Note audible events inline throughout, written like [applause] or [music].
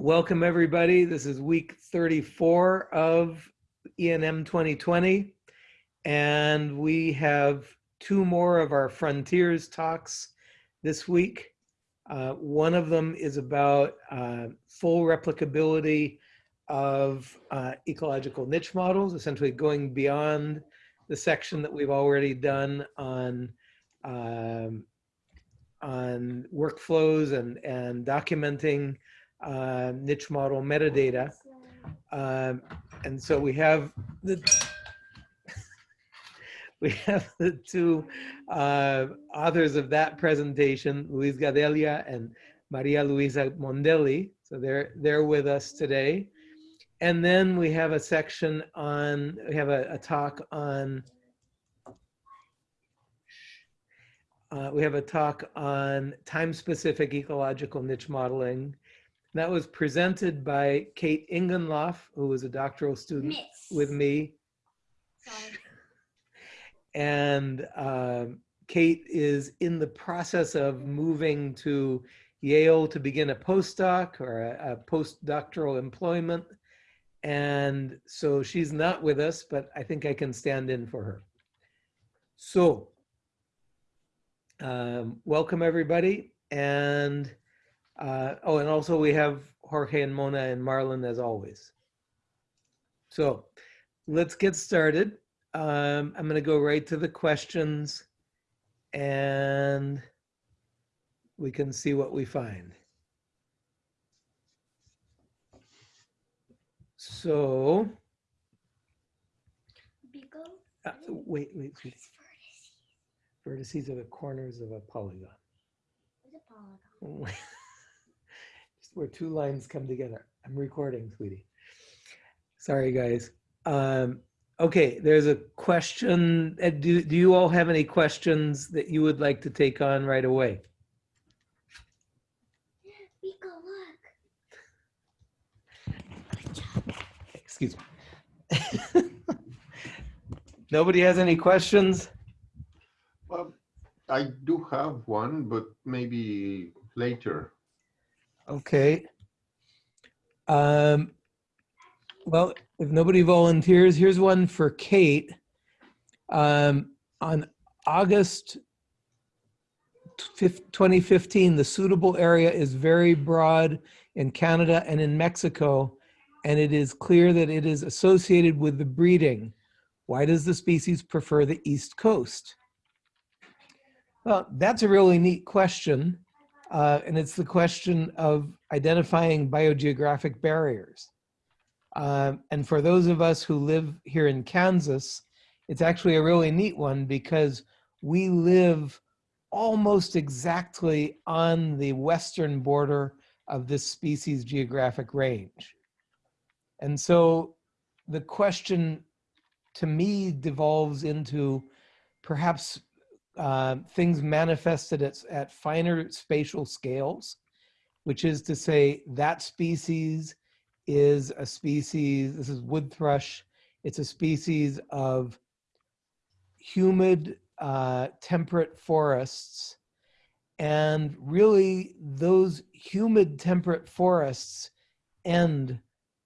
Welcome, everybody. This is week 34 of ENM 2020. And we have two more of our Frontiers talks this week. Uh, one of them is about uh, full replicability of uh, ecological niche models, essentially going beyond the section that we've already done on um, on workflows and, and documenting uh, niche model metadata. Um, and so we have the [laughs] we have the two uh, authors of that presentation, Luis Gadelha and Maria Luisa Mondelli. So they're they're with us today. And then we have a section on, we have a, a talk on, uh, we have a talk on time-specific ecological niche modeling. That was presented by Kate Ingenloff, who was a doctoral student Miss. with me. Sorry. And um, Kate is in the process of moving to Yale to begin a postdoc or a, a postdoctoral employment. And so she's not with us, but I think I can stand in for her. So, um, welcome everybody. And, uh, oh, and also we have Jorge and Mona and Marlon as always. So let's get started. Um, I'm gonna go right to the questions and we can see what we find. So, uh, wait, wait, wait. Vertices. Vertices are the corners of a polygon. What's a polygon? [laughs] Just where two lines come together. I'm recording, sweetie. Sorry, guys. Um, okay, there's a question. Uh, Do, do you all have any questions that you would like to take on right away? Beagle, look. Good job. Excuse me. [laughs] Nobody has any questions? Well, I do have one, but maybe later. Okay. Um, well, if nobody volunteers, here's one for Kate. Um, on August fif- 2015, the suitable area is very broad in Canada and in Mexico, and it is clear that it is associated with the breeding. Why does the species prefer the East Coast? Well, that's a really neat question. Uh, and it's the question of identifying biogeographic barriers. Um, and for those of us who live here in Kansas, it's actually a really neat one because we live almost exactly on the western border of this species geographic range. And so the question to me devolves into perhaps uh, things manifested at, at finer spatial scales, which is to say that species is a species, this is wood thrush, it's a species of humid, uh, temperate forests. And really those humid temperate forests end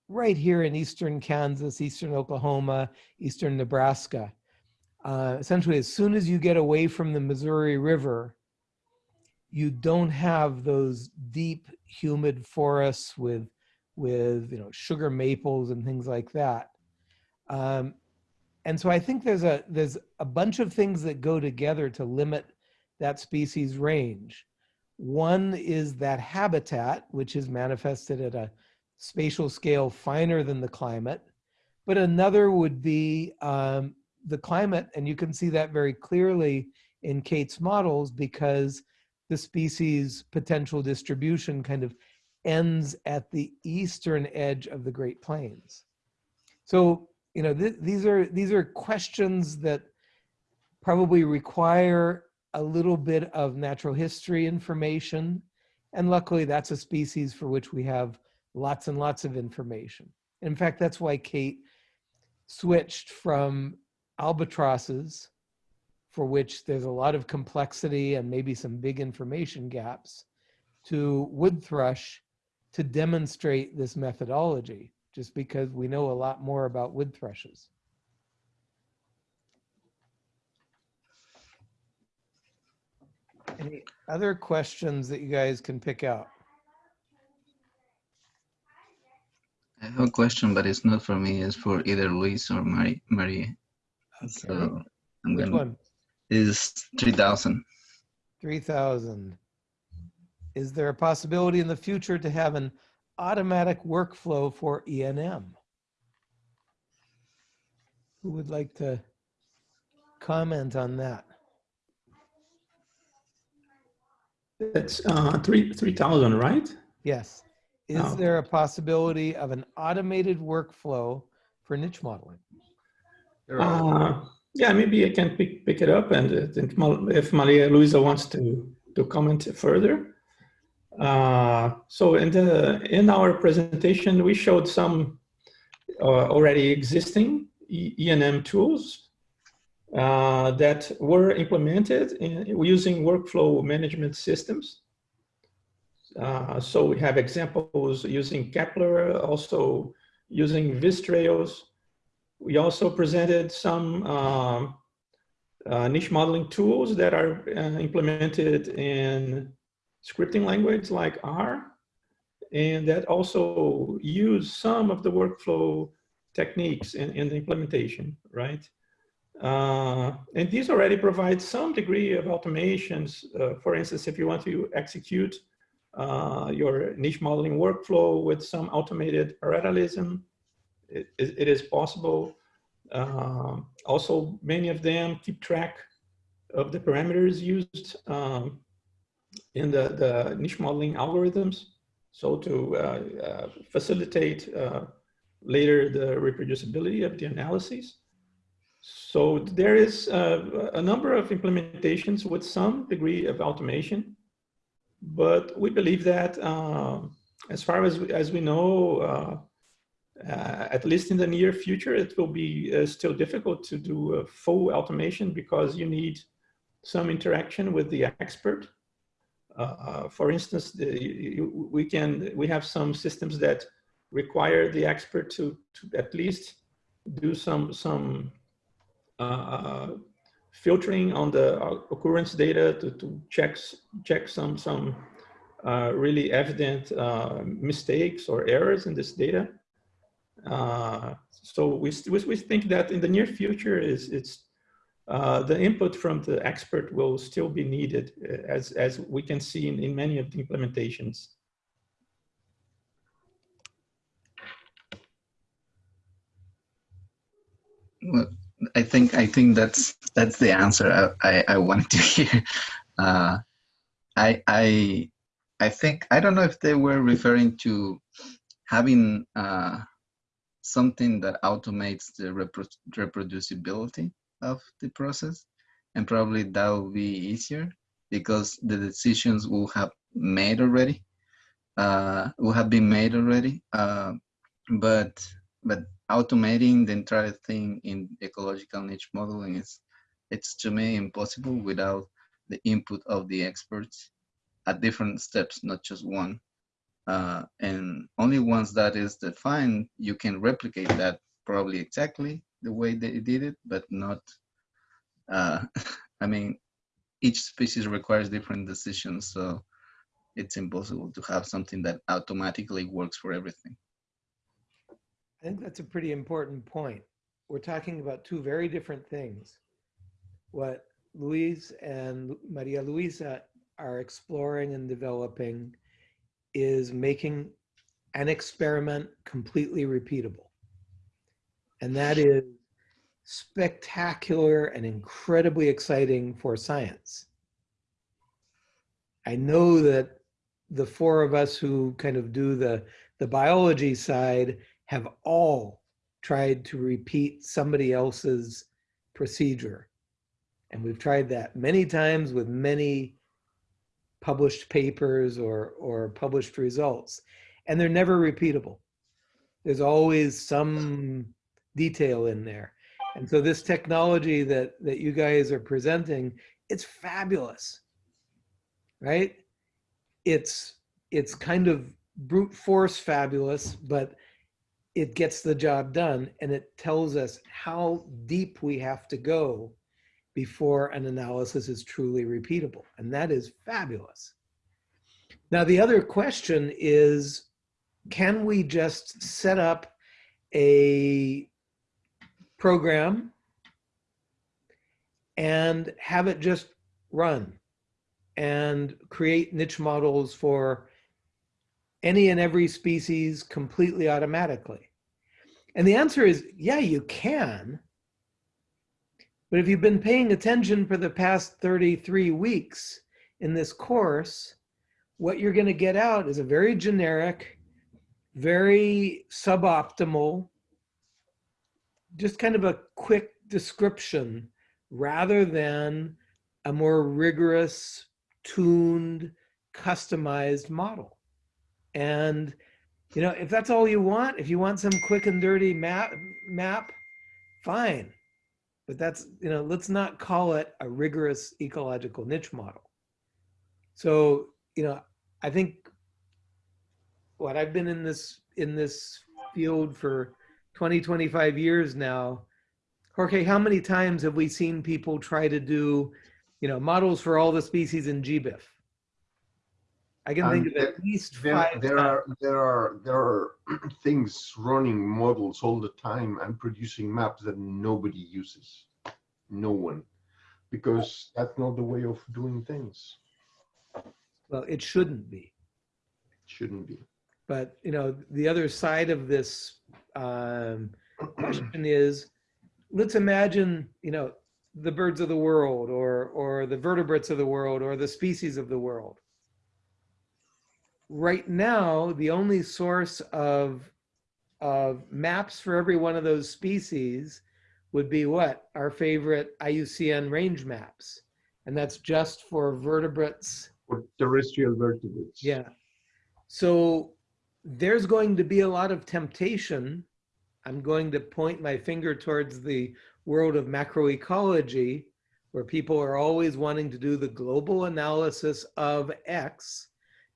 right here in eastern Kansas, eastern Oklahoma, eastern Nebraska. Uh, essentially, as soon as you get away from the Missouri River, you don't have those deep, humid forests with, with you know, sugar maples and things like that. Um, and so I think there's a there's a bunch of things that go together to limit that species range. One is that habitat, which is manifested at a spatial scale finer than the climate. But another would be um, the climate, and you can see that very clearly in Kate's models because the species potential distribution kind of ends at the eastern edge of the Great Plains. So, you know, th these are these are questions that probably require a little bit of natural history information. And luckily that's a species for which we have lots and lots of information. In fact, that's why Kate switched from albatrosses, for which there's a lot of complexity and maybe some big information gaps, to wood thrush, to demonstrate this methodology, just because we know a lot more about wood thrushes. Any other questions that you guys can pick out? I have a question, but it's not for me. It's for either Luis or Marie. Maria. So I'm Which gonna one? is three thousand. 3,000. Is there a possibility in the future to have an automatic workflow for ENM? Who would like to comment on that? That's uh, three three thousand, right? Yes. Is Oh. there a possibility of an automated workflow for niche modeling? Uh, yeah, maybe I can pick pick it up, and uh, if Maria Luisa wants to to comment further. Uh, so in the in our presentation, we showed some uh, already existing ENM tools uh, that were implemented in, using workflow management systems. Uh, so we have examples using Kepler, also using Vistrails. We also presented some um, uh, niche modeling tools that are uh, implemented in scripting language like R, and that also use some of the workflow techniques in, in the implementation, right? Uh, and these already provide some degree of automations. Uh, for instance, if you want to execute uh, your niche modeling workflow with some automated parallelism, it, it, is possible. Um, also, many of them keep track of the parameters used um, in the, the niche modeling algorithms. So to uh, uh, facilitate uh, later the reproducibility of the analyses. So there is uh, a number of implementations with some degree of automation, but we believe that um, as far as, we- as we know, uh, uh, at least in the near future, it will be uh, still difficult to do a full automation because you need some interaction with the expert. Uh, uh, for instance, the, you, we can we have some systems that require the expert to, to at least do some some uh, filtering on the occurrence data to, to check check some some uh, really evident uh, mistakes or errors in this data. Uh, so we, we, think that in the near future is it's uh, the input from the expert will still be needed uh, as, as we can see in, in many of the implementations. Well, I think I think that's that's the answer I, I, I wanted to [laughs] hear. Uh, I I I think I don't know if they were referring to having uh, something that automates the repro reproducibility of the process, and probably that will be easier because the decisions will have made already, uh, will have been made already. Uh, but but automating the entire thing in ecological niche modeling is it's to me impossible without the input of the experts at different steps not just one uh, and only once that is defined you can replicate that probably exactly the way they did it but not uh, [laughs] i mean each species requires different decisions so it's impossible to have something that automatically works for everything I think that's a pretty important point. We're talking about two very different things. What Luis and Maria Luisa are exploring and developing is making an experiment completely repeatable. And that is spectacular and incredibly exciting for science. I know that the four of us who kind of do the, the biology side have all tried to repeat somebody else's procedure. And we've tried that many times with many published papers or, or published results, and they're never repeatable. There's always some detail in there. And so this technology that, that you guys are presenting, it's fabulous, right? It's, it's kind of brute force fabulous, but it gets the job done and it tells us how deep we have to go before an analysis is truly repeatable. And that is fabulous. Now, the other question is, can we just set up a program and have it just run and create niche models for any and every species completely automatically? And the answer is, yeah, you can. But if you've been paying attention for the past 33 weeks in this course, what you're going to get out is a very generic, very suboptimal, just kind of a quick description rather than a more rigorous, tuned, customized model. And, you know, if that's all you want, if you want some quick and dirty map, map, fine. But that's, you know, let's not call it a rigorous ecological niche model. So, you know, I think what I've been in this in this field for 20, 25 years now. Jorge, how many times have we seen people try to do, you know, models for all the species in GBIF? I can think And of at least There, five there times. are there are there are [clears throat] things running models all the time and producing maps that nobody uses, no one, because that's not the way of doing things. Well, it shouldn't be. Shouldn't be. But you know, the other side of this um, [clears throat] question is, let's imagine, you know, the birds of the world, or or the vertebrates of the world, or the species of the world. Right now, the only source of of maps for every one of those species would be what our favorite IUCN range maps, and that's just for vertebrates For terrestrial vertebrates. yeah. So there's going to be a lot of temptation. I'm going to point my finger towards the world of macroecology, where people are always wanting to do the global analysis of X.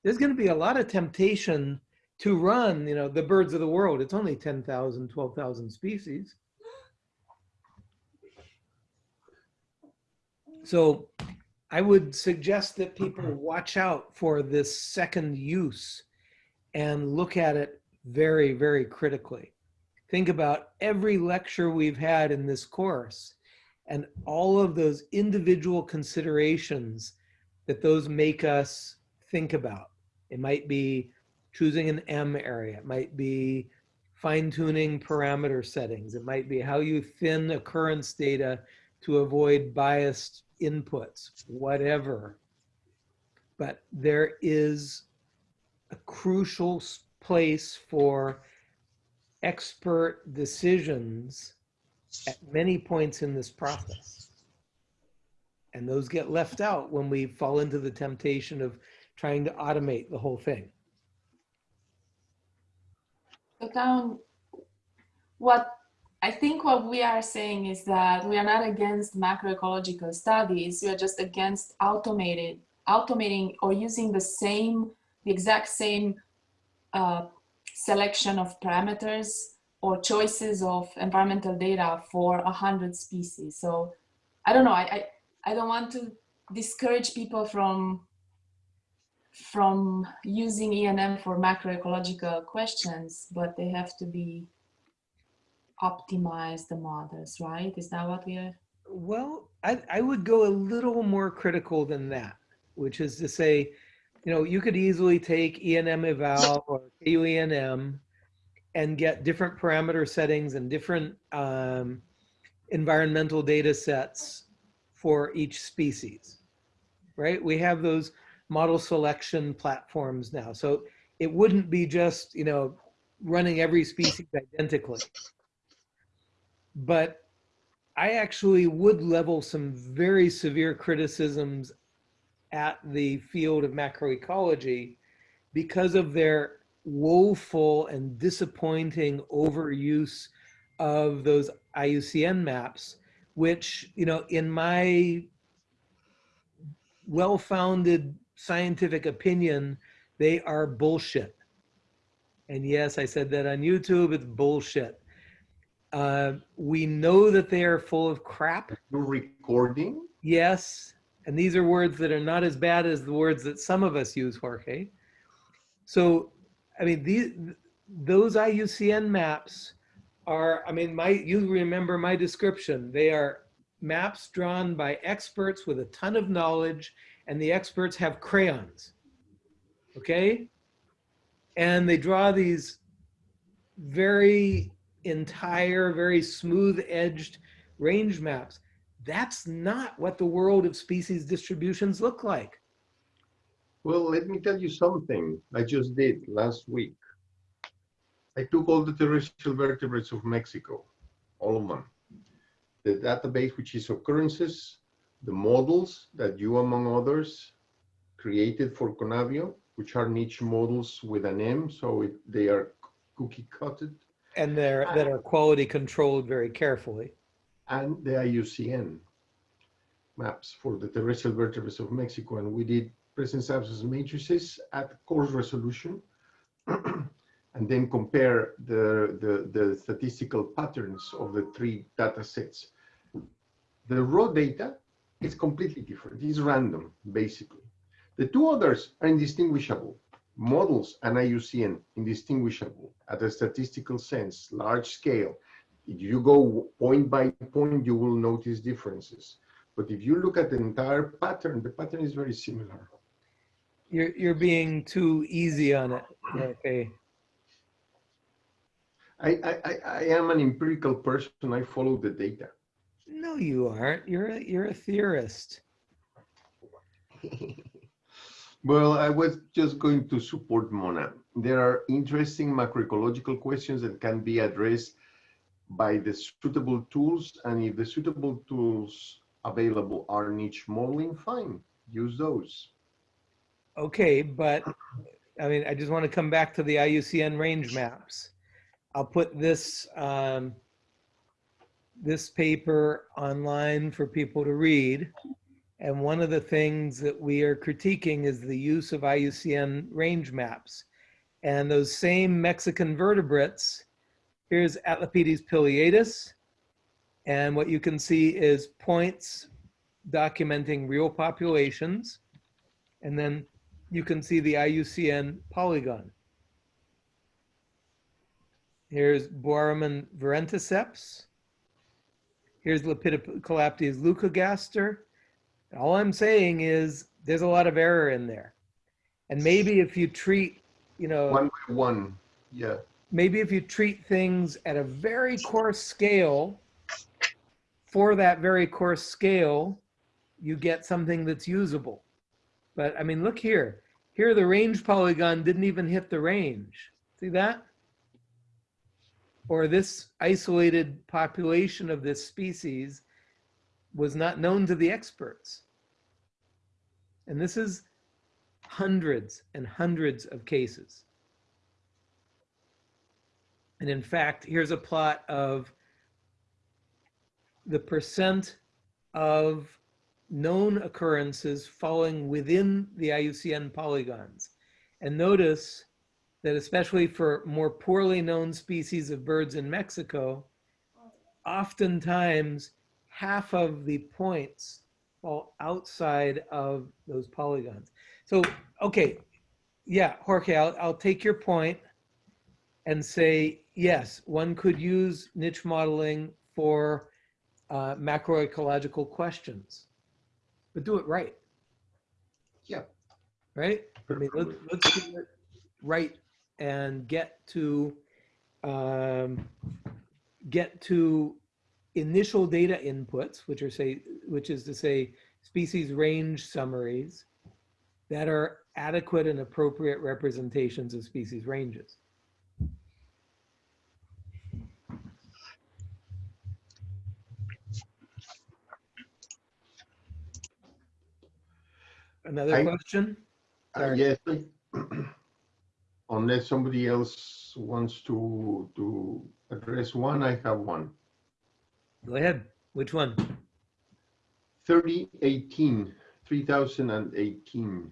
There's going to be a lot of temptation to run, you know, the birds of the world. It's only 10,000, 12,000 species. So I would suggest that people watch out for this second use and look at it very, very critically. Think about every lecture we've had in this course and all of those individual considerations that those make us think about. It might be choosing an M area. It might be fine tuning parameter settings. It might be how you thin occurrence data to avoid biased inputs, whatever. But there is a crucial place for expert decisions at many points in this process. And those get left out when we fall into the temptation of trying to automate the whole thing. So down, what I think what we are saying is that we are not against macroecological studies. We are just against automated, automating or using the same, the exact same uh, selection of parameters or choices of environmental data for a hundred species. So I don't know. I, I I don't want to discourage people from from using ENM for macroecological questions, but they have to be optimize the models, right? Is that what we are? Well, I, I would go a little more critical than that, which is to say, you know, you could easily take ENMeval or KUENM and get different parameter settings and different um, environmental data sets for each species, right? We have those model selection platforms now. So it wouldn't be just, you know, running every species identically. But I actually would level some very severe criticisms at the field of macroecology because of their woeful and disappointing overuse of those IUCN maps, which, you know, in my well-founded scientific opinion, they are bullshit. And yes, I said that on YouTube. It's bullshit. Uh, we know that they are full of crap. You're recording? Yes. And these are words that are not as bad as the words that some of us use, Jorge. So, I mean, these, those IUCN maps are, I mean, my, you remember my description. They are maps drawn by experts with a ton of knowledge and the experts have crayons. Okay? And they draw these very entire, very smooth edged range maps. That's not what the world of species distributions look like. Well, let me tell you something I just did last week. I took all the terrestrial vertebrates of Mexico, all of them. The database, which is occurrences, the models that you, among others, created for Conabio, which are niche models with an M, so it, they are cookie cutted, And they're, uh, that are quality controlled very carefully. and the IUCN maps for the terrestrial vertebrates of Mexico. And we did presence absence matrices at coarse resolution [clears throat] and then compare the, the, the statistical patterns of the three data sets. The raw data is completely different. It's random, basically. The two others are indistinguishable. Models and IUCN indistinguishable at a statistical sense, large scale. If you go point by point, you will notice differences. But if you look at the entire pattern, the pattern is very similar. You're, you're being too easy on it. Okay. I, I, I, I am an empirical person. I follow the data. No, you aren't. You're a, you're a theorist. [laughs] Well, I was just going to support Mona. There are interesting macroecological questions that can be addressed by the suitable tools. And if the suitable tools available are niche modeling, fine, use those. Okay, but I mean, I just want to come back to the IUCN range maps. I'll put this, um, this paper online for people to read. And one of the things that we are critiquing is the use of IUCN range maps. And those same Mexican vertebrates, here's Atlapetes pileatus. And what you can see is points documenting real populations. And then you can see the IUCN polygon. Here's Buarremon virenticeps. Here's Lepidocolaptes leucogaster. All I'm saying is there's a lot of error in there. And maybe if you treat, you know, One by one, yeah. maybe if you treat things at a very coarse scale, for that very coarse scale, you get something that's usable. But I mean, look here. Here, the range polygon didn't even hit the range. See that? Or this isolated population of this species was not known to the experts. And this is hundreds and hundreds of cases. And in fact, here's a plot of the percent of known occurrences falling within the IUCN polygons. And notice that especially for more poorly known species of birds in Mexico, oftentimes half of the points fall outside of those polygons. So, okay, yeah, Jorge, I'll, I'll take your point and say, yes, one could use niche modeling for uh, macroecological questions, but do it right, Yeah. right? I mean, let's, let's do it right and get to, um, get to initial data inputs, which are say, which is to say, species range summaries that are adequate and appropriate representations of species ranges. Another I- question? Uh. Yes. Unless somebody else wants to, to address one, I have one. Go ahead. Which one? 3018, 3018.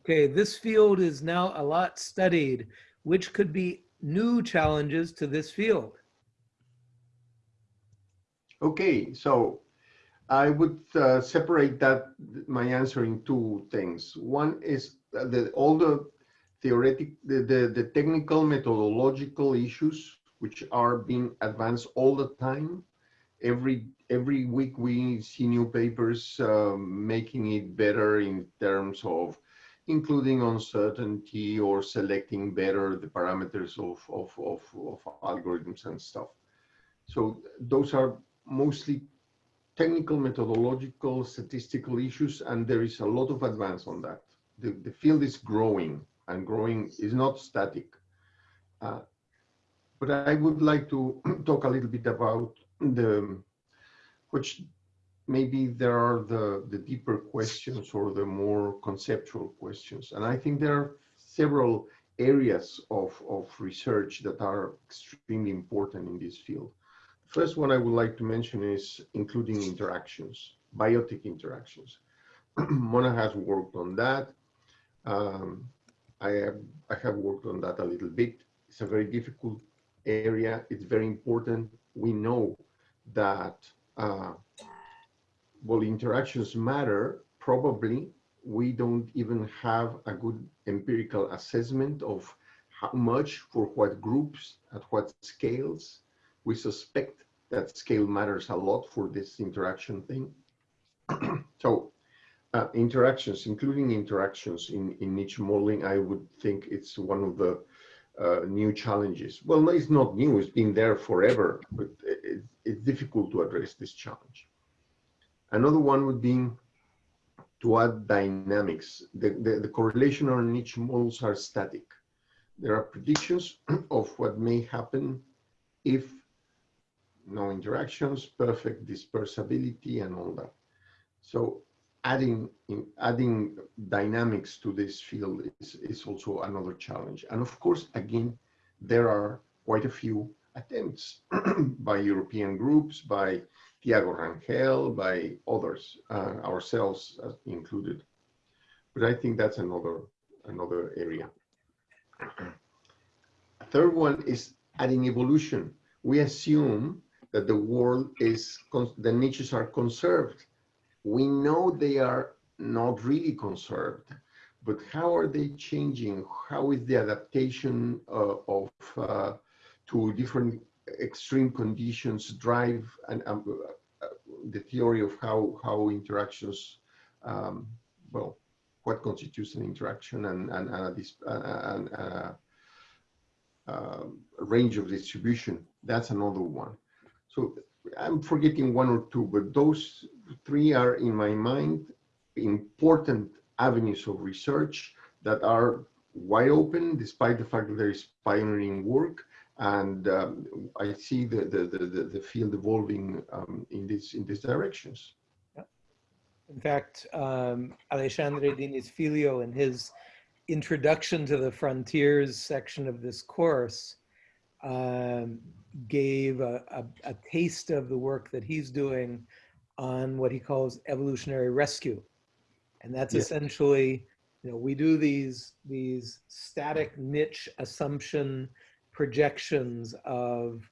Okay, this field is now a lot studied. Which could be new challenges to this field? Okay, so I would uh, separate that, my answer in two things. One is uh, the, all the theoretic, the, the, the technical methodological issues, which are being advanced all the time. Every, every week we see new papers um, making it better in terms of including uncertainty or selecting better the parameters of, of, of, of algorithms and stuff. So those are mostly technical, methodological, statistical issues, and there is a lot of advance on that. The, the field is growing, and growing is not static. Uh, but I would like to [clears throat] talk a little bit about the, which maybe there are the, the deeper questions or the more conceptual questions. And I think there are several areas of, of research that are extremely important in this field. First one I would like to mention is including interactions, biotic interactions. [clears throat] Mona has worked on that. Um, I, have, I have worked on that a little bit. It's a very difficult area. It's very important. We know that uh, well, interactions matter. Probably we don't even have a good empirical assessment of how much for what groups at what scales we suspect that scale matters a lot for this interaction thing. [clears throat] so uh, interactions, including interactions in, in niche modeling, I would think it's one of the uh, new challenges. Well, it's not new, it's been there forever, but it, it's difficult to address this challenge. Another one would be to add dynamics. The, the, the correlation on niche models are static. There are predictions [clears throat] of what may happen if no interactions, perfect dispersibility and all that. So adding adding dynamics to this field is, is also another challenge. And of course, again, there are quite a few attempts [clears throat] by European groups, by Thiago Rangel, by others, uh, ourselves included. But I think that's another another area. [clears throat] Third one is adding evolution. We assume that the world is, the niches are conserved. We know they are not really conserved, but how are they changing? How is the adaptation uh, of uh, to different extreme conditions drive and um, uh, the theory of how how interactions, um, well, what constitutes an interaction and and, and, this, and uh, uh, range of distribution. That's another one. So I'm forgetting one or two, but those three are in my mind important avenues of research that are wide open despite the fact that there is pioneering work and um, I see the, the, the, the field evolving um, in, this, in these directions. In fact, um, Alexandre Diniz Filho in his introduction to the frontiers section of this course um, gave a, a, a, taste of the work that he's doing on what he calls evolutionary rescue. And that's yeah. essentially, you know, we do these, these static niche assumption projections of,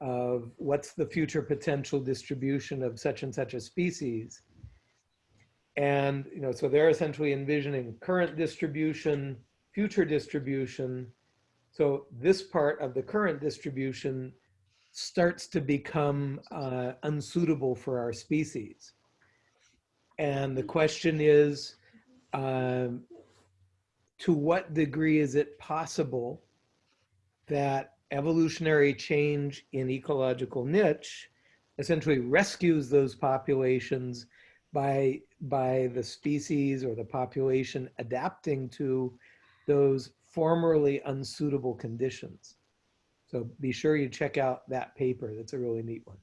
of what's the future potential distribution of such and such a species. And, you know, so they're essentially envisioning current distribution, future distribution, so this part of the current distribution starts to become uh, unsuitable for our species. And the question is, um, to what degree is it possible that evolutionary change in ecological niche essentially rescues those populations by, by the species or the population adapting to those formerly unsuitable conditions. So be sure you check out that paper. That's a really neat one.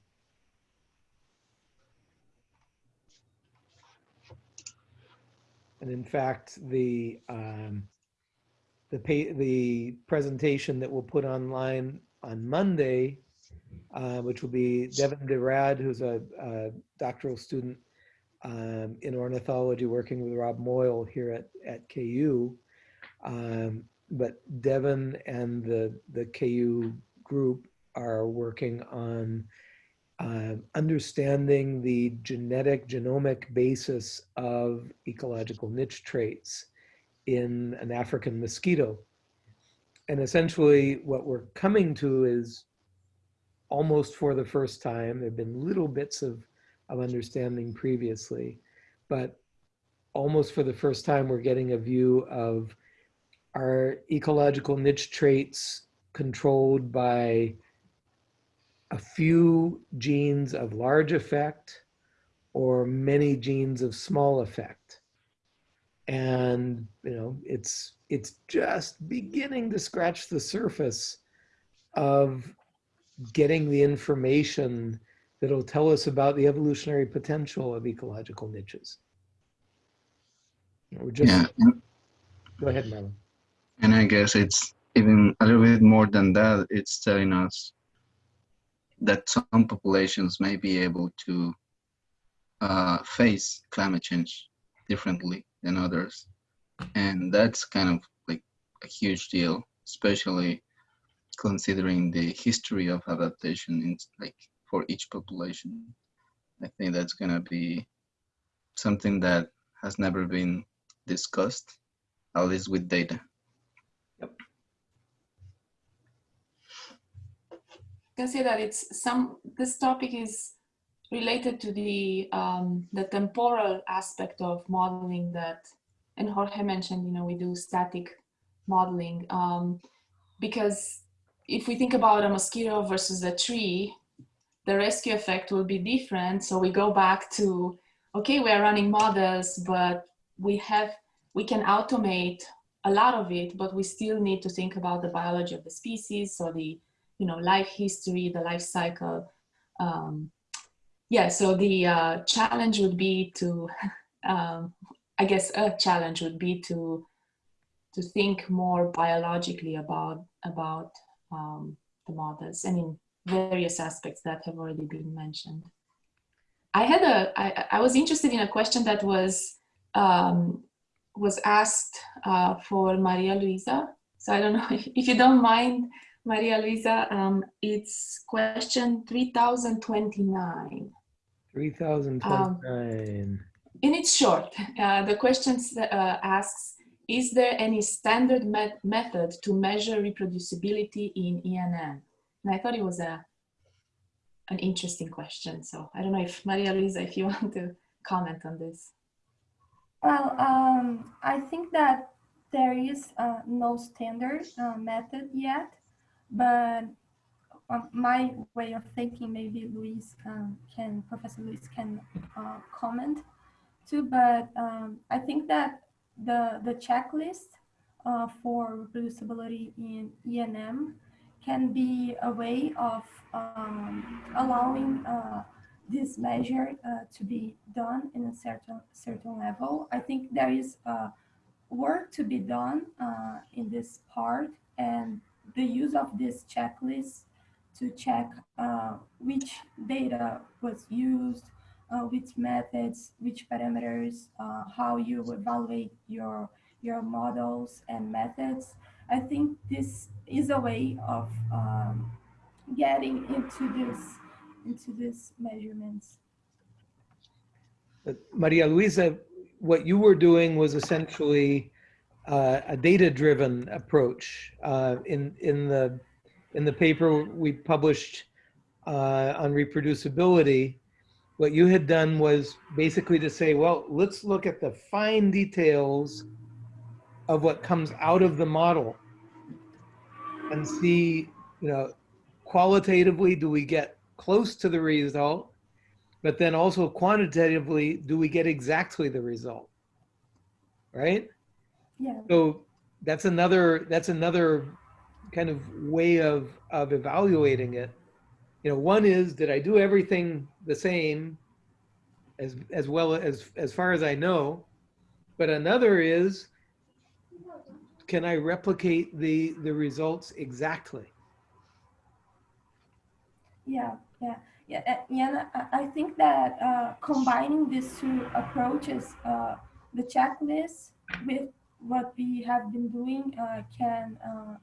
And in fact, the um, the pay, the presentation that we'll put online on Monday, uh, which will be Devon DeRaad, who's a, a doctoral student um, in ornithology, working with Rob Moyle here at, at KU. Um, but Devon and the, the KU group are working on uh, understanding the genetic genomic basis of ecological niche traits in an African mosquito. And essentially what we're coming to is almost for the first time, there've been little bits of, of understanding previously, but almost for the first time, we're getting a view of are ecological niche traits controlled by a few genes of large effect or many genes of small effect. And, you know, it's, it's just beginning to scratch the surface of getting the information that'll tell us about the evolutionary potential of ecological niches. We're just, Yeah, go ahead, Marlon. And I guess it's even a little bit more than that. It's telling us that some populations may be able to uh, face climate change differently than others, and that's kind of like a huge deal, especially considering the history of adaptation in like for each population. I think that's gonna be something that has never been discussed, at least with data. Can say that it's some this topic is related to the um, the temporal aspect of modeling that and Jorge mentioned you know we do static modeling um, because if we think about a mosquito versus a tree the rescue effect will be different. So we go back to okay we are running models but we have we can automate a lot of it but we still need to think about the biology of the species so the you know, life history, the life cycle. Um, yeah, so the uh, challenge would be to, [laughs] um, I guess a challenge would be to to think more biologically about about um, the models and in various aspects that have already been mentioned. I had a, I, I was interested in a question that was um, was asked uh, for Maria Luisa. So I don't know if, [laughs] if you don't mind, Maria Luisa, um, it's question 3029. 3029. And it's short. Uh, the question uh, asks, is there any standard met method to measure reproducibility in ENM? And I thought it was a, an interesting question. So I don't know if Maria Luisa, if you [laughs] want to comment on this. Well, um, I think that there is uh, no standard uh, method yet, but my way of thinking, maybe Luis um, can, Professor Luis can uh, comment too, but um, I think that the, the checklist uh, for reproducibility in ENM can be a way of um, allowing uh, this measure uh, to be done in a certain certain level. I think there is uh, work to be done uh, in this part and the use of this checklist to check uh, which data was used, uh, which methods, which parameters, uh, how you evaluate your, your models and methods. I think this is a way of um, getting into this into these measurements. Maria Luisa, what you were doing was essentially uh, a data-driven approach. Uh, in in the in the paper we published uh, on reproducibility, what you had done was basically to say, well, let's look at the fine details of what comes out of the model and see, you know, qualitatively, do we get close to the result? But then also quantitatively, do we get exactly the result? Right? Yeah. So that's another that's another kind of way of of evaluating it. You know, one is did I do everything the same as as well as as far as I know? But another is can I replicate the the results exactly? Yeah, yeah. Yeah, uh, yeah, I, I think that uh, combining these two approaches, uh, the checklist with what we have been doing uh, can uh,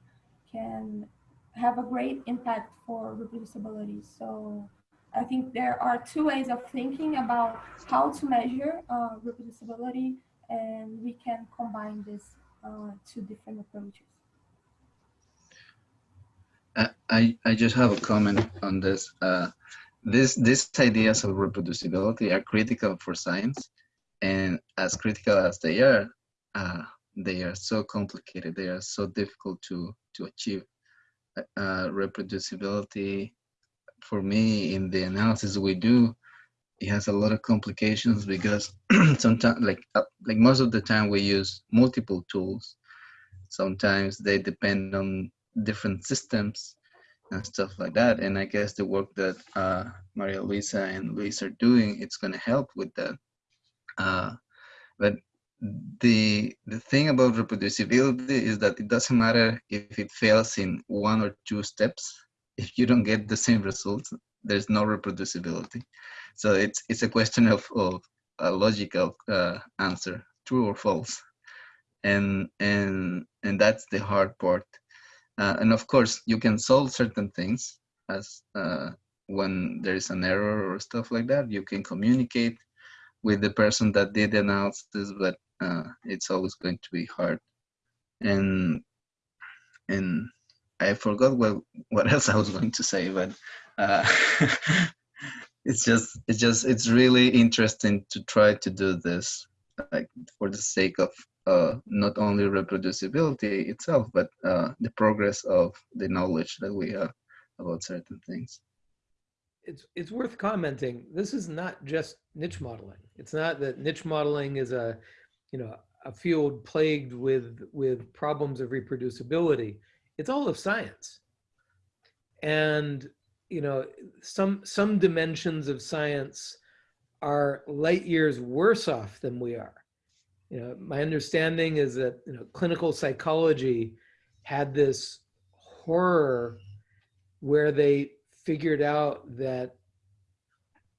can have a great impact for reproducibility. So I think there are two ways of thinking about how to measure uh, reproducibility, and we can combine these two different approaches. I, I I just have a comment on this. Uh, this these ideas of reproducibility are critical for science, and as critical as they are, uh, they are so complicated. They are so difficult to to achieve. Uh, reproducibility, for me, in the analysis we do, it has a lot of complications because [clears throat] sometimes, like uh, like most of the time, we use multiple tools. Sometimes they depend on different systems and stuff like that. And I guess the work that uh, Maria Luisa and Luis are doing, it's going to help with that. Uh, but the the thing about reproducibility is that it doesn't matter if it fails in one or two steps. If you don't get the same results, there's no reproducibility. So it's it's a question of, of a logical uh, answer, true or false and and and that's the hard part uh, and of course you can solve certain things as uh, when there is an error or stuff like that you can communicate with the person that did the analysis but uh, it's always going to be hard and and i forgot what what [laughs] else i was going to say but uh, [laughs] it's just it's just it's really interesting to try to do this like for the sake of uh, not only reproducibility itself, but uh, the progress of the knowledge that we have about certain things. It's, it's worth commenting. This is not just niche modeling. It's not that niche modeling is a, you know, a field plagued with, with problems of reproducibility. It's all of science. And, you know, some, some dimensions of science are light years worse off than we are you know, my understanding is that you know, clinical psychology had this horror where they figured out that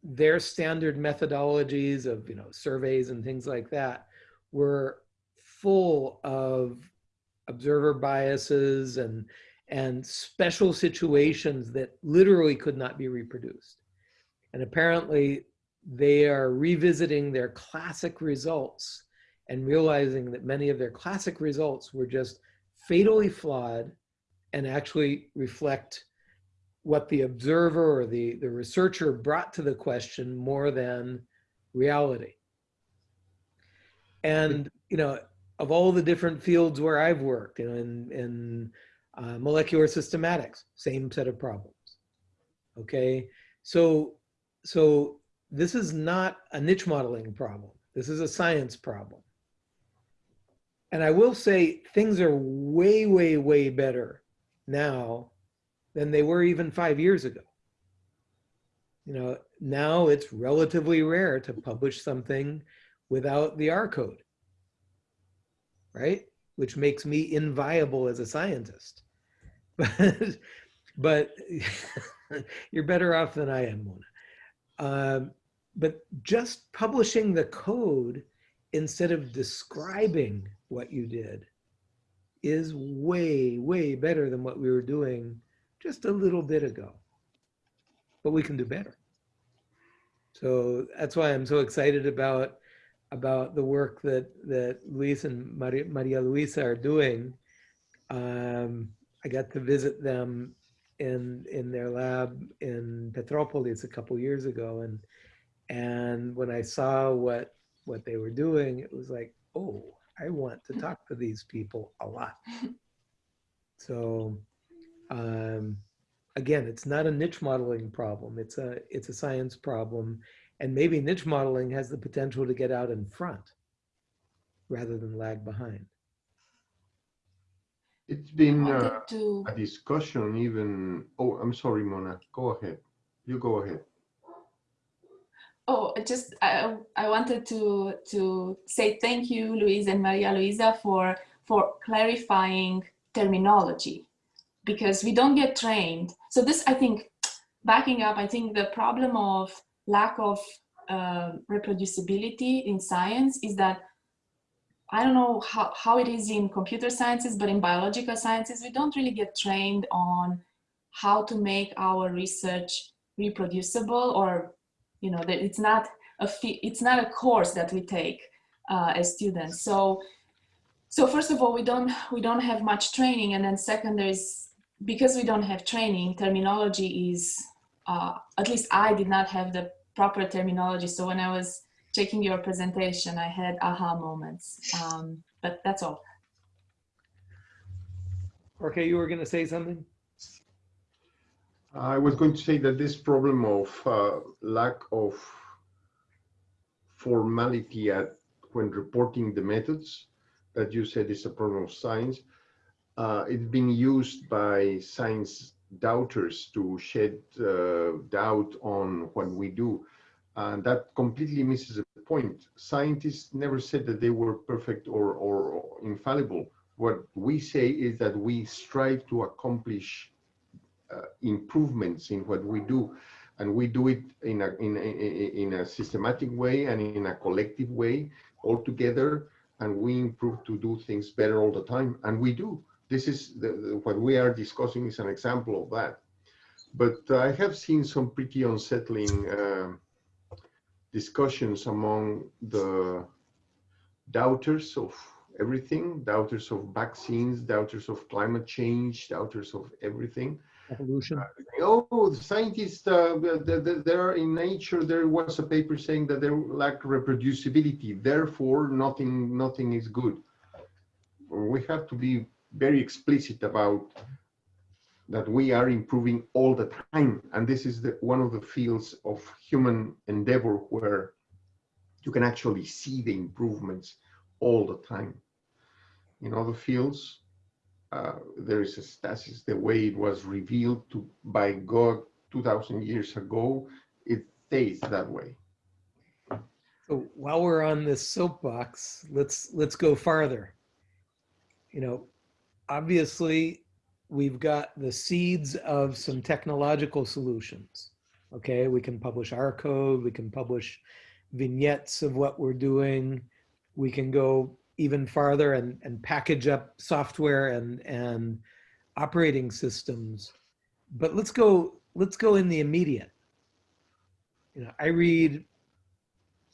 their standard methodologies of you know surveys and things like that were full of observer biases and and special situations that literally could not be reproduced and apparently they are revisiting their classic results and realizing that many of their classic results were just fatally flawed and actually reflect what the observer or the, the researcher brought to the question more than reality. And, you know, of all the different fields where I've worked, you know, in, in uh, molecular systematics, same set of problems. Okay, so, so this is not a niche modeling problem. This is a science problem. And I will say things are way, way, way better now than they were even five years ago. You know, now it's relatively rare to publish something without the R code, right? Which makes me inviable as a scientist. [laughs] But, but [laughs] you're better off than I am, Mona. Um, but just publishing the code instead of describing what you did is way, way better than what we were doing just a little bit ago. But we can do better. So that's why I'm so excited about about the work that that Luis and Maria, Maria Luisa are doing. Um, I got to visit them in in their lab in Petropolis a couple years ago, and and when I saw what what they were doing, it was like, oh, I want to talk to these people a lot. [laughs] So um, again, it's not a niche modeling problem. It's a, it's a science problem. And maybe niche modeling has the potential to get out in front rather than lag behind. It's been uh, to a discussion even, oh, I'm sorry, Mona, go ahead. You go ahead. Oh, I just I, I wanted to to say thank you, Luis and Maria Luisa, for for clarifying terminology, because we don't get trained. So this, I think, backing up, I think the problem of lack of uh, reproducibility in science is that I don't know how, how it is in computer sciences, but in biological sciences, we don't really get trained on how to make our research reproducible or, you know, that it's not a, it's not a course that we take uh, as students. So, so first of all, we don't, we don't have much training. And then second, there's, because we don't have training, terminology is, uh, at least I did not have the proper terminology. So when I was checking your presentation, I had aha moments. Um, but that's all. Okay, you were going to say something? I was going to say that this problem of uh, lack of formality at when reporting the methods that you said is a problem of science. Uh, it's been used by science doubters to shed uh, doubt on what we do. And that completely misses the point. Scientists never said that they were perfect or, or infallible. What we say is that we strive to accomplish uh, improvements in what we do. And we do it in a, in, a, in a systematic way and in a collective way all together. And we improve to do things better all the time. And we do. This is the, the, what we are discussing is an example of that. But I have seen some pretty unsettling uh, discussions among the doubters of everything, doubters of vaccines, doubters of climate change, doubters of everything. Evolution. Oh, the scientists, uh, there are in nature, there was a paper saying that there lack reproducibility, therefore nothing, nothing is good. We have to be very explicit about that we are improving all the time. And this is the, one of the fields of human endeavor where you can actually see the improvements all the time. In other fields, uh, there is a stasis, the way it was revealed to by God 2000 years ago, it stays that way. So while we're on this soapbox, let's let's go farther. You know, obviously we've got the seeds of some technological solutions. Okay, we can publish our code, we can publish vignettes of what we're doing. We can go even farther and, and package up software and, and operating systems. But let's go, let's go in the immediate. You know, I read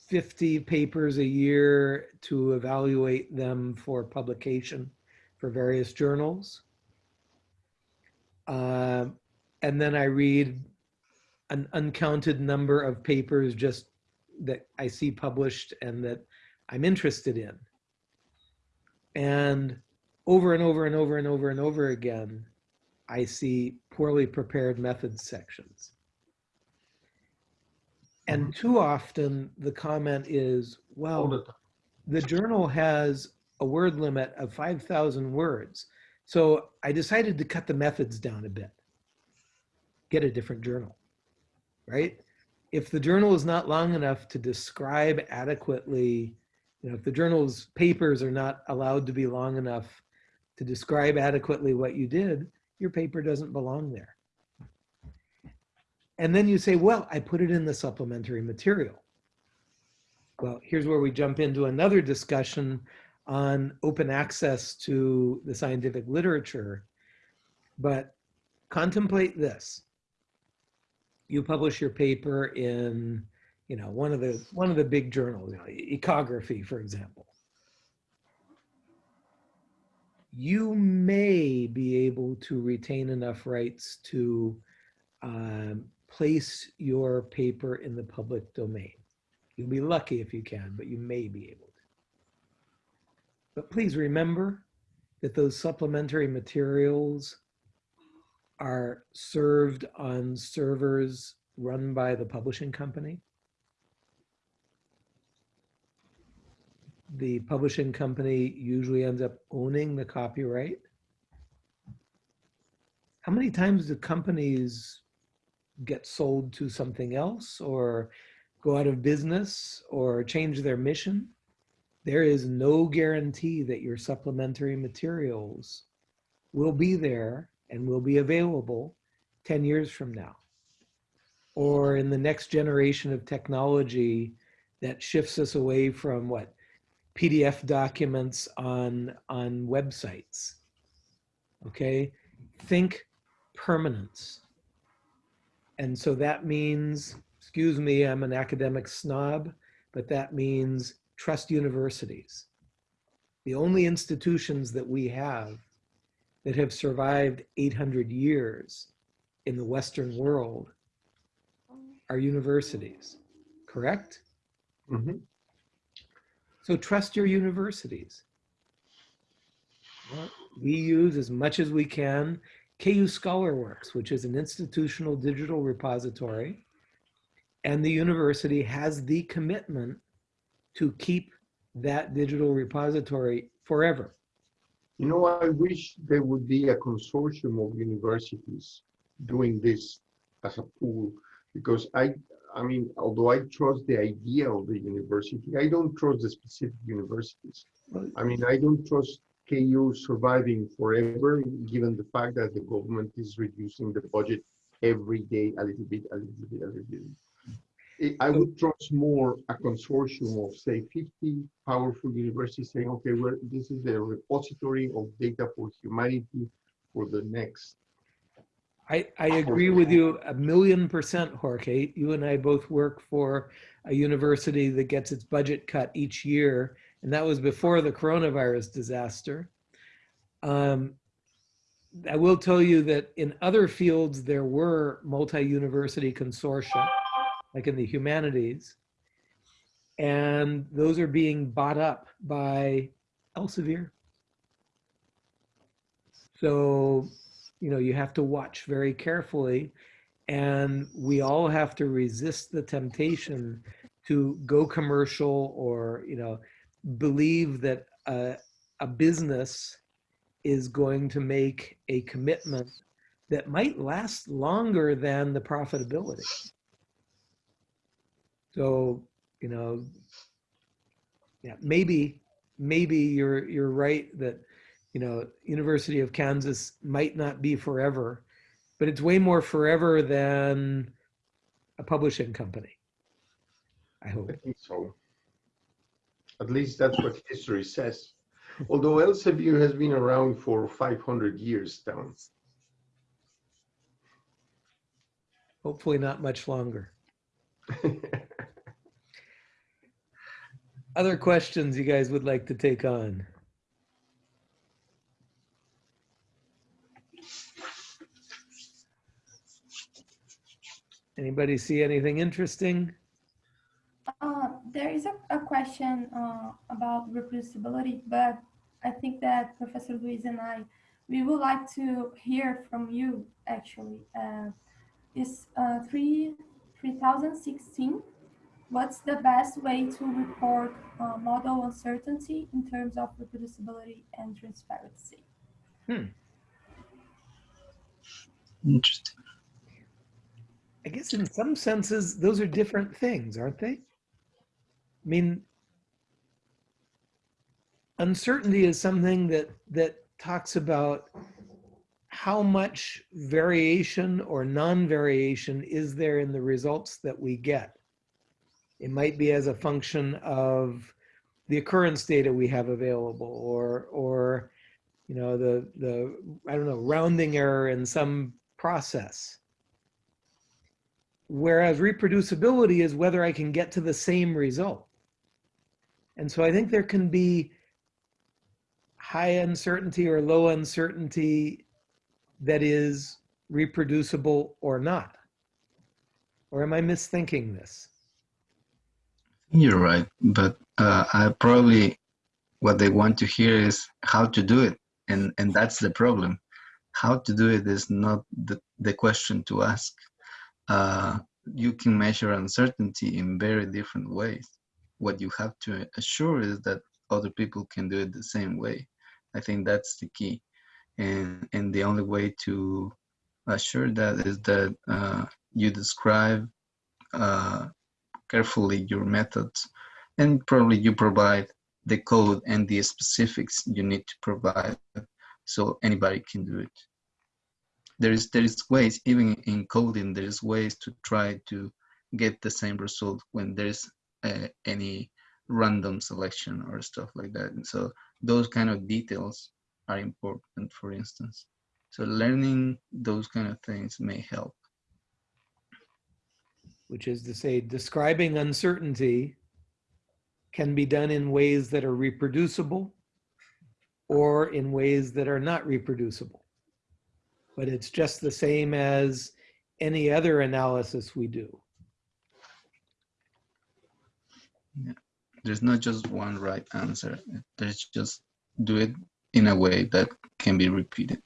50 papers a year to evaluate them for publication for various journals. Uh, and then I read an uncounted number of papers just that I see published and that I'm interested in. And over and over and over and over and over again, I see poorly prepared methods sections. And too often the comment is, well, the journal has a word limit of 5,000 words. So I decided to cut the methods down a bit, get a different journal, right? If the journal is not long enough to describe adequately, you know, if the journal's papers are not allowed to be long enough to describe adequately what you did, your paper doesn't belong there. And then you say, well, I put it in the supplementary material. Well, here's where we jump into another discussion on open access to the scientific literature. But contemplate this. You publish your paper in, you know, one of the one of the big journals, you know, ecography, for example. You may be able to retain enough rights to um, place your paper in the public domain. You'll be lucky if you can, but you may be able. But please remember that those supplementary materials are served on servers run by the publishing company. The publishing company usually ends up owning the copyright. How many times do companies get sold to something else or go out of business or change their mission? There is no guarantee that your supplementary materials will be there and will be available 10 years from now. or in the next generation of technology that shifts us away from what PDF documents on on websites. Okay, think permanence. And so that means, excuse me, I'm an academic snob, but that means trust universities. The only institutions that we have that have survived 800 years in the Western world are universities, correct? Mhm. So trust your universities. We use as much as we can KU ScholarWorks, which is an institutional digital repository. And the university has the commitment to keep that digital repository forever. You know, I wish there would be a consortium of universities doing this as a pool, because I, I mean, although I trust the idea of the university, I don't trust the specific universities. I mean, I don't trust KU surviving forever, given the fact that the government is reducing the budget every day a little bit, a little bit, a little bit. I- I would trust more a consortium of, say, 50 powerful universities saying, okay, well, this is the repository of data for humanity for the next. I, I agree with you a million percent, Jorge. You and I both work for a university that gets its budget cut each year, and that was before the coronavirus disaster. Um, I will tell you that in other fields, there were multi-university consortia, like in the humanities, and those are being bought up by Elsevier. So you know, you have to watch very carefully. And we all have to resist the temptation to go commercial or, you know, believe that a, a business is going to make a commitment that might last longer than the profitability. So, you know, yeah, maybe, maybe you're, you're right that you know, University of Kansas might not be forever, but it's way more forever than a publishing company. I hope. I think so. At least that's what history says. Although Elsevier has been around for 500 years down. Hopefully not much longer. [laughs] Other questions you guys would like to take on? Anybody see anything interesting? Uh, there is a, a question uh, about reproducibility, but I think that Professor Luis and I, we would like to hear from you actually. Uh, is uh, 3, 3016, what's the best way to report uh, model uncertainty in terms of reproducibility and transparency? Hmm. Interesting. I guess in some senses, those are different things, aren't they? I mean, uncertainty is something that that talks about how much variation or non-variation is there in the results that we get. It might be as a function of the occurrence data we have available or or you know the the I don't know rounding error in some process. Whereas reproducibility is whether I can get to the same result. And so I think there can be high uncertainty or low uncertainty that is reproducible or not. Or am I misthinking this? You're right, but uh, I probably what they want to hear is how to do it, and and that's the problem. How to do it is not the, the question to ask. Uh, you can measure uncertainty in very different ways. What you have to assure is that other people can do it the same way. I think that's the key, and and the only way to assure that is that uh, you describe uh, carefully your methods and probably you provide the code and the specifics you need to provide so anybody can do it. There is there is ways even in coding there is ways to try to get the same result when there's uh, any random selection or stuff like that. And so those kind of details are important for instance. So learning those kind of things may help which is to say describing uncertainty can be done in ways that are reproducible or in ways that are not reproducible. But it's just the same as any other analysis we do. there's not just one right answer there's just do it in a way that can be repeated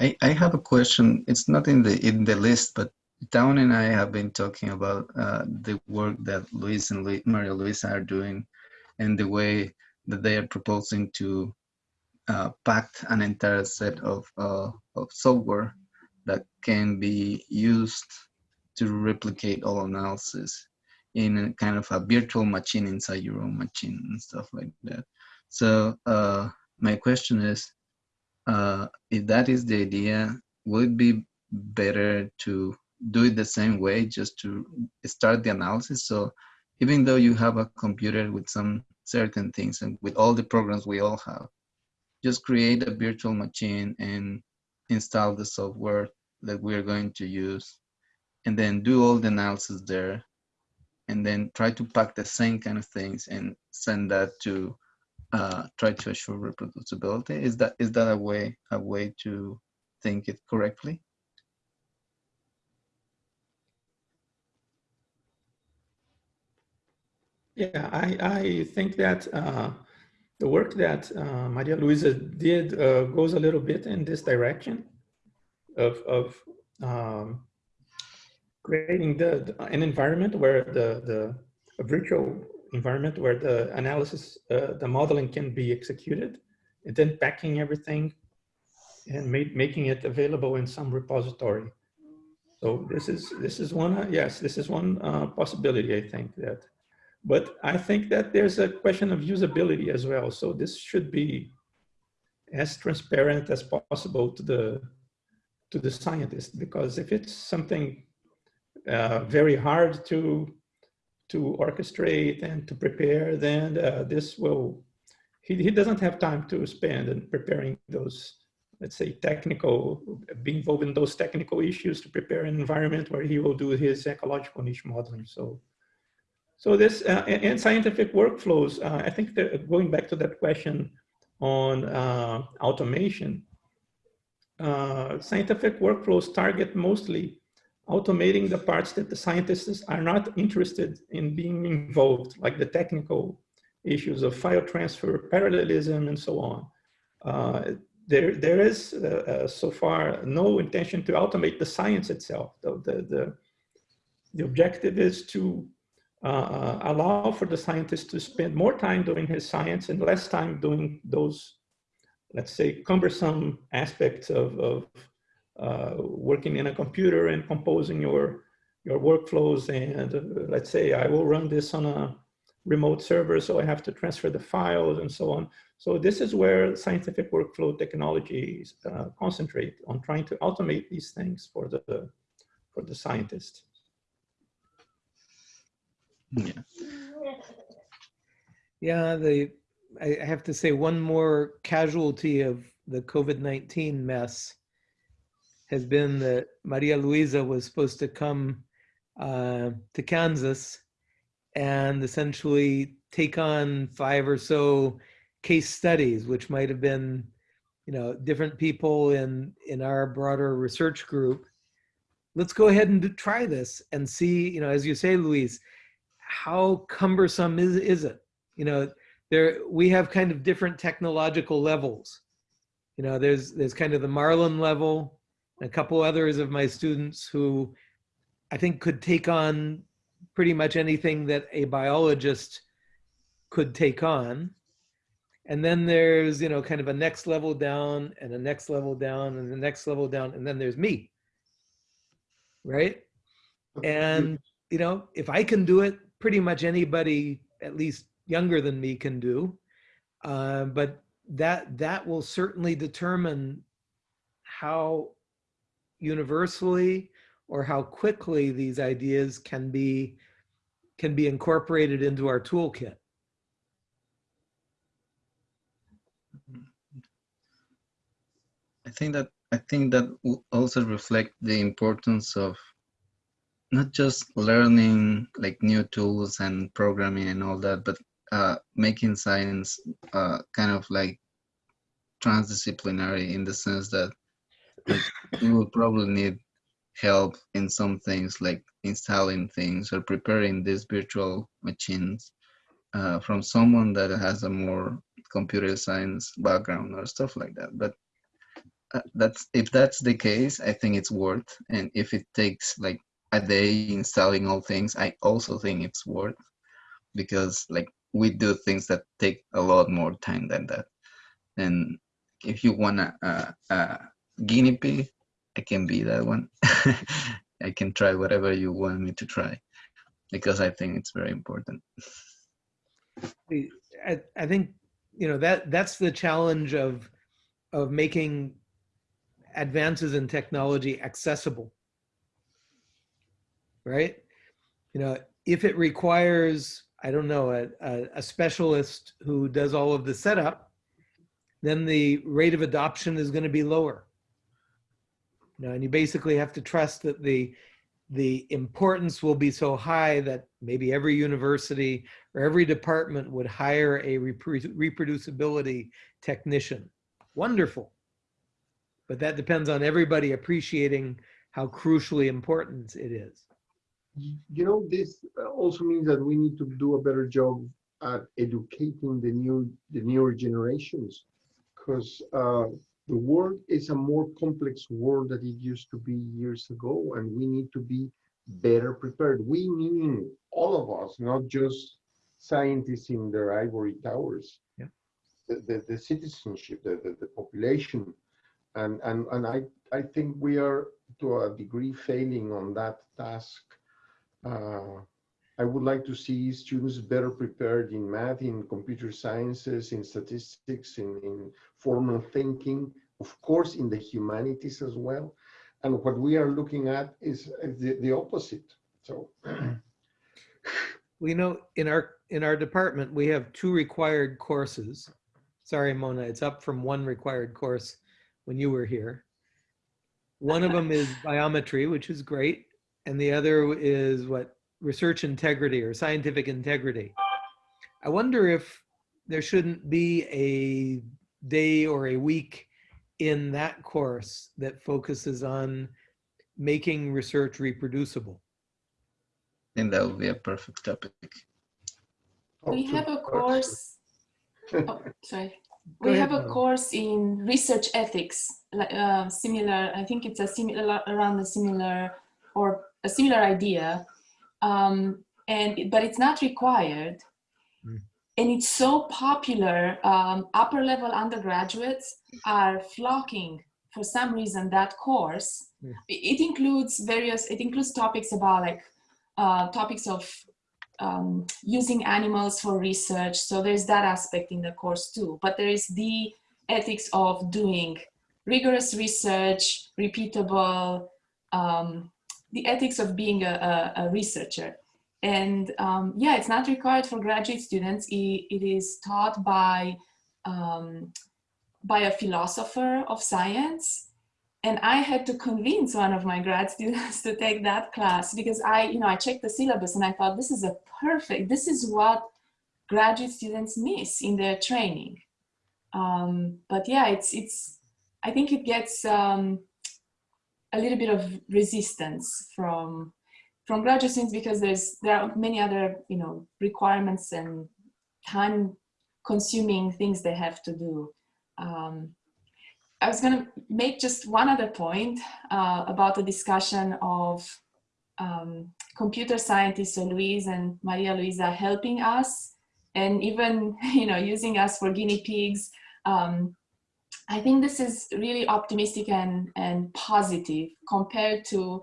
I, I have a question. It's not in the in the list, but Town and I have been talking about uh, the work that Luis and Lu Maria Luisa are doing, and the way that they are proposing to uh, pack an entire set of uh, of software that can be used to replicate all analysis in a kind of a virtual machine inside your own machine and stuff like that. So uh, my question is, uh, if that is the idea, would it be better to do it the same way, just to start the analysis? So even though you have a computer with some certain things and with all the programs we all have, just create a virtual machine and install the software that we're going to use and then do all the analysis there and then try to pack the same kind of things and send that to uh, try to assure reproducibility. Is that is that a way a way to think it correctly? Yeah, I, I think that uh, the work that uh, Maria Luisa did uh, goes a little bit in this direction of, of um, creating the, an environment where the, the virtual environment where the analysis, uh, the modeling can be executed and then packing everything and make, making it available in some repository. So this is, this is one, uh, yes, this is one uh, possibility, I think that, but I think that there's a question of usability as well. So this should be as transparent as possible to the, to the scientist, because if it's something uh, very hard to to orchestrate and to prepare, then uh, this will, he, he doesn't have time to spend in preparing those, let's say, technical, be involved in those technical issues to prepare an environment where he will do his ecological niche modeling. So, so this, uh, and scientific workflows, uh, I think that going back to that question on uh, automation, uh, scientific workflows target mostly automating the parts that the scientists are not interested in being involved, like the technical issues of file transfer, parallelism, and so on. Uh, there, there is uh, uh, so far no intention to automate the science itself. The, the, the, the objective is to uh, uh, allow for the scientist to spend more time doing his science and less time doing those, let's say, cumbersome aspects of, of uh, working in a computer and composing your your workflows and uh, let's say I will run this on a remote server so I have to transfer the files and so on. So this is where scientific workflow technologies uh, concentrate on trying to automate these things for the for the scientist. Yeah. Yeah, the I have to say one more casualty of the COVID-19 mess has been that Maria Luisa was supposed to come uh, to Kansas and essentially take on five or so case studies, which might have been, you know, different people in in our broader research group. Let's go ahead and try this and see, you know, as you say, Luis, how cumbersome is is it? You know, there we have kind of different technological levels. You know, there's there's kind of the Marlon level, a couple others of my students who I think could take on pretty much anything that a biologist could take on. And then there's, you know, kind of a next level down and a next level down and the next level down. And then there's me. Right. And, you know, if I can do it, pretty much anybody, at least younger than me, can do. Uh, but that that will certainly determine how universally or how quickly these ideas can be can be incorporated into our toolkit. I think that I think that also reflect the importance of not just learning like new tools and programming and all that, but uh, making science uh, kind of like transdisciplinary in the sense that like, we will probably need help in some things like installing things or preparing these virtual machines uh, from someone that has a more computer science background or stuff like that. But uh, that's if that's the case, I think it's worth. And if it takes like a day installing all things, I also think it's worth because like we do things that take a lot more time than that. And if you want a, a, a guinea pig, I can be that one. [laughs] I can try whatever you want me to try because I think it's very important. I, I think, you know, that that's the challenge of of making advances in technology accessible. Right? You know, if it requires, I don't know, a, a, a specialist who does all of the setup, then the rate of adoption is going to be lower. You know, and you basically have to trust that the the importance will be so high that maybe every university or every department would hire a repro- reproducibility technician. Wonderful. But that depends on everybody appreciating how crucially important it is. you know, this also means that we need to do a better job at educating the new, the newer generations. Because uh, the world is a more complex world than it used to be years ago, and we need to be better prepared. We mean all of us, not just scientists in their ivory towers. Yeah. The, the, the citizenship, the, the, the population, and and and I I think we are to a degree failing on that task. Uh, I would like to see students better prepared in math, in computer sciences, in statistics, in, in formal thinking, of course, in the humanities as well. And what we are looking at is the, the opposite. So We know in our in our department we have two required courses. Sorry, Mona, it's up from one required course when you were here. One of them is [laughs] biometry, which is great, and the other is what research integrity or scientific integrity. I wonder if there shouldn't be a day or a week in that course that focuses on making research reproducible. I think that would be a perfect topic. We have a course, [laughs] oh, sorry. Go We ahead, have a Mona. course in research ethics, like uh, similar, I think it's a similar, around a similar or a similar idea. Um, and, but it's not required. Mm. And it's so popular, um, upper level undergraduates are flocking for some reason that course. Mm. It it includes various, it includes topics about like uh, topics of um, using animals for research. So there's that aspect in the course too. But there is the ethics of doing rigorous research, repeatable, um, the ethics of being a, a, a researcher. And um, yeah, it's not required for graduate students. It, it is taught by, um, by a philosopher of science and I had to convince one of my grad students [laughs] to take that class because I, you know, I checked the syllabus and I thought this is a perfect, this is what graduate students miss in their training. Um, but yeah, it's, it's, I think it gets um, a little bit of resistance from, from graduate students because there's, there are many other, you know, requirements and time consuming things they have to do. Um, I was going to make just one other point uh, about the discussion of um, computer scientists, so Luis and Maria Luisa helping us and even, [laughs] you know, using us for guinea pigs. Um, I think this is really optimistic and, and positive compared to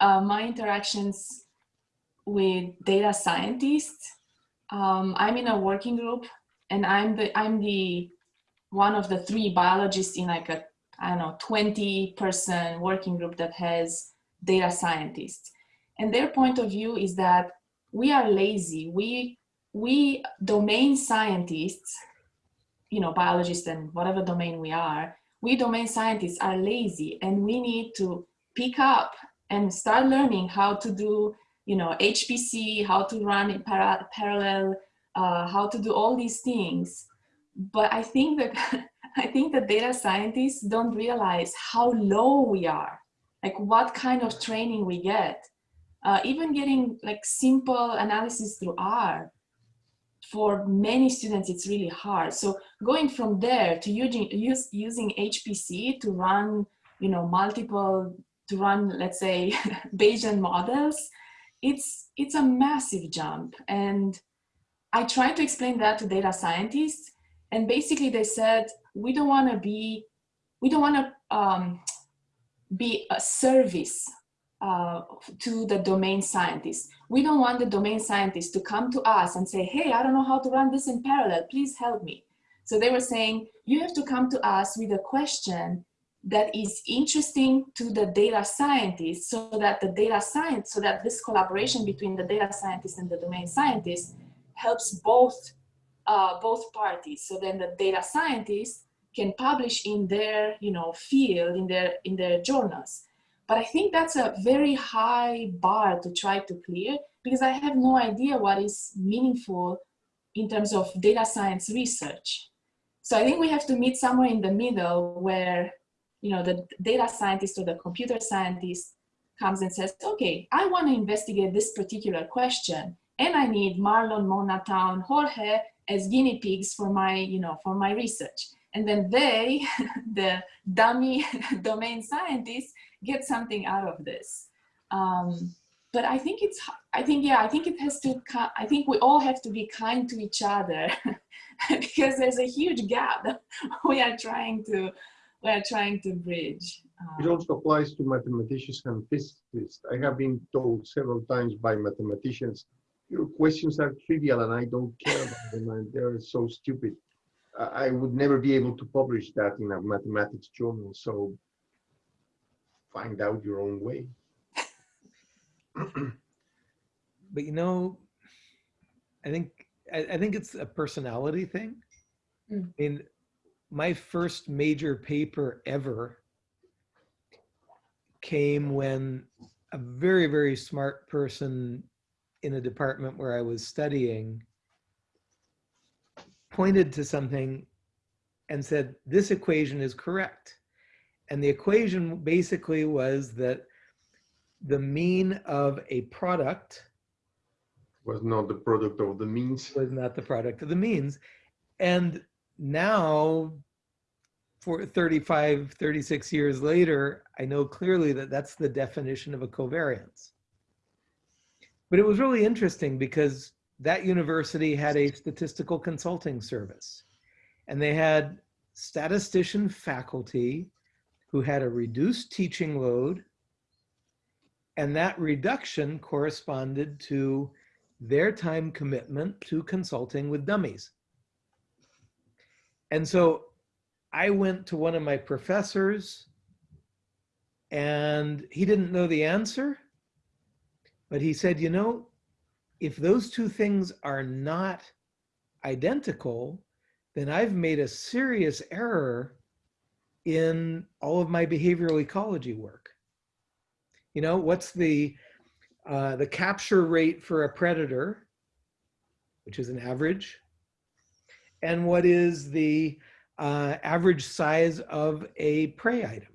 uh, my interactions with data scientists. Um, I'm in a working group and I'm the, I'm the one of the three biologists in like a, I don't know, 20 person working group that has data scientists. And their point of view is that we are lazy. We, we domain scientists, you know, biologists and whatever domain we are, we domain scientists are lazy and we need to pick up and start learning how to do, you know, HPC, how to run in para parallel, uh, how to do all these things. But I think that [laughs] I think that data scientists don't realize how low we are, like what kind of training we get. Uh, even getting like simple analysis through R, for many students, it's really hard. So going from there to using, use, using HPC to run, you know, multiple, to run, let's say, [laughs] Bayesian models, it's, it's a massive jump. And I tried to explain that to data scientists. And basically they said, we don't want to be, we don't want to um, be a service uh, to the domain scientists. We don't want the domain scientists to come to us and say, hey, I don't know how to run this in parallel, please help me. So they were saying, you have to come to us with a question that is interesting to the data scientists so that the data science, so that this collaboration between the data scientist and the domain scientist helps both, uh, both parties. So then the data scientists can publish in their you know, field, in their, in their journals. But I think that's a very high bar to try to clear because I have no idea what is meaningful in terms of data science research. So I think we have to meet somewhere in the middle where, you know, the data scientist or the computer scientist comes and says, okay, I want to investigate this particular question and I need Marlon, Mona, Town, Jorge as guinea pigs for my, you know, for my research. And then they, [laughs] the dummy [laughs] domain scientists, get something out of this. Um, but I think it's, I think, yeah, I think it has to, I think we all have to be kind to each other [laughs] because there's a huge gap [laughs] we are trying to, we are trying to bridge. It Um, also applies to mathematicians and physicists. I have been told several times by mathematicians, your questions are trivial and I don't care about them and they're so stupid. I would never be able to publish that in a mathematics journal, so find out your own way. [clears throat] But you know, I think, I, I think it's a personality thing. Mm. I mean, my first major paper ever came when a very, very smart person in a department where I was studying pointed to something and said, this equation is correct. And the equation basically was that the mean of a product Was not the product of the means. was not the product of the means. And now, for 35, 36 years later, I know clearly that that's the definition of a covariance. But it was really interesting because that university had a statistical consulting service. And they had statistician faculty who had a reduced teaching load. And that reduction corresponded to their time commitment to consulting with dummies. And so I went to one of my professors and he didn't know the answer, but he said, you know, if those two things are not identical, then I've made a serious error in all of my behavioral ecology work. You know, what's the uh, the capture rate for a predator, which is an average, and what is the uh, average size of a prey item.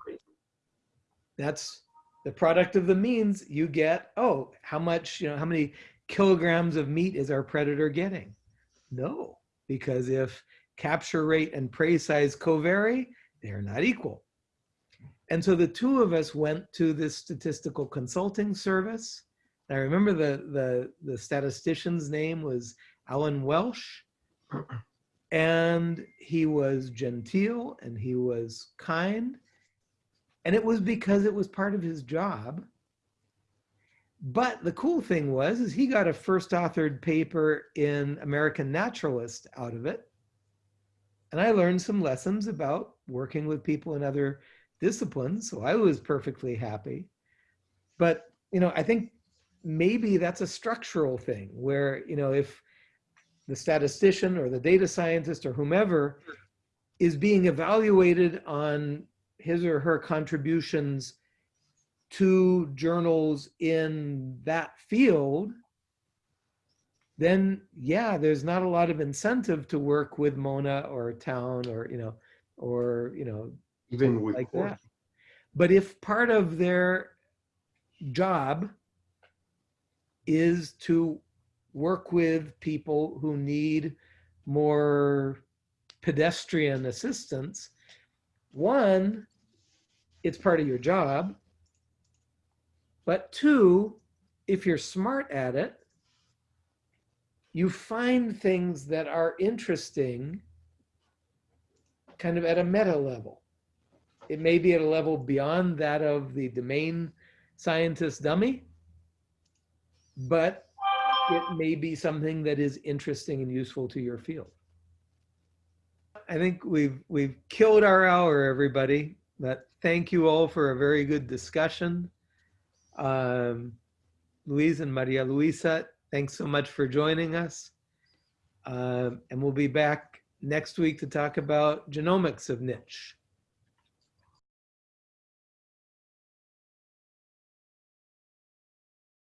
That's the product of the means you get, oh, how much, you know, how many kilograms of meat is our predator getting? No, because if capture rate and prey size covary, they're not equal. And so the two of us went to this statistical consulting service. I remember the, the, the statistician's name was Alan Welsh. [clears throat] And he was genteel and he was kind. And it was because it was part of his job. But the cool thing was, is he got a first authored paper in American Naturalist out of it. and I learned some lessons about working with people in other disciplines. So I was perfectly happy. But, you know, I think maybe that's a structural thing where, you know, if the statistician or the data scientist or whomever is being evaluated on his or her contributions to journals in that field, then yeah, there's not a lot of incentive to work with Mona or Town or, you know, or, you know, Even with like Cork. that. But if part of their job is to work with people who need more pedestrian assistance, one, it's part of your job. But two, if you're smart at it, you find things that are interesting kind of at a meta level. It may be at a level beyond that of the domain scientist dummy, but it may be something that is interesting and useful to your field. I think we've we've killed our hour, everybody. But thank you all for a very good discussion. Um, Luis and Maria Luisa, thanks so much for joining us. Um, and we'll be back next week to talk about genomics of niche.